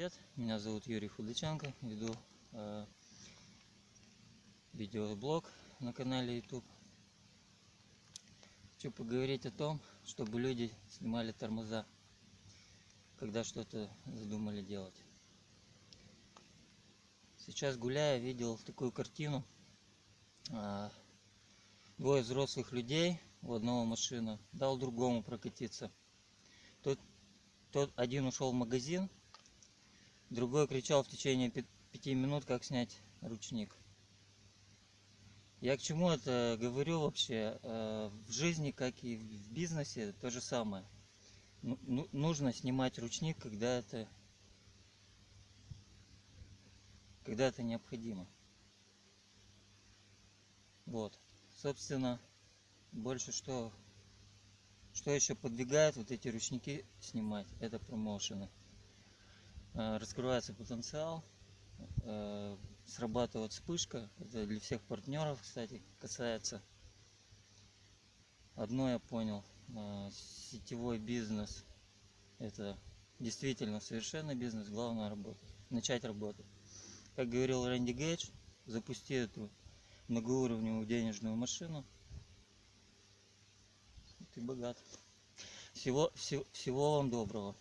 привет! Меня зовут Юрий Худаченко, веду э, видеоблог на канале YouTube. Хочу поговорить о том, чтобы люди снимали тормоза, когда что-то задумали делать. Сейчас гуляя, видел такую картину. А, Двое взрослых людей у одного машина дал другому прокатиться. Тот, тот один ушел в магазин, Другой кричал в течение пяти минут, как снять ручник. Я к чему это говорю вообще? Э, В жизни, как и в бизнесе, то же самое. Ну- ну- Нужно снимать ручник, когда это, когда это необходимо. Вот. Собственно, больше что, что еще подвигает вот эти ручники снимать, это промоушены. Э, раскрывается потенциал, э, срабатывает вспышка. Это для всех партнеров, кстати, касается. Одно я понял, э, сетевой бизнес это действительно совершенно бизнес, главное работать, начать работать. Как говорил Рэнди Гейдж, запусти эту многоуровневую денежную машину, ты богат. Всего, всего, всего вам доброго.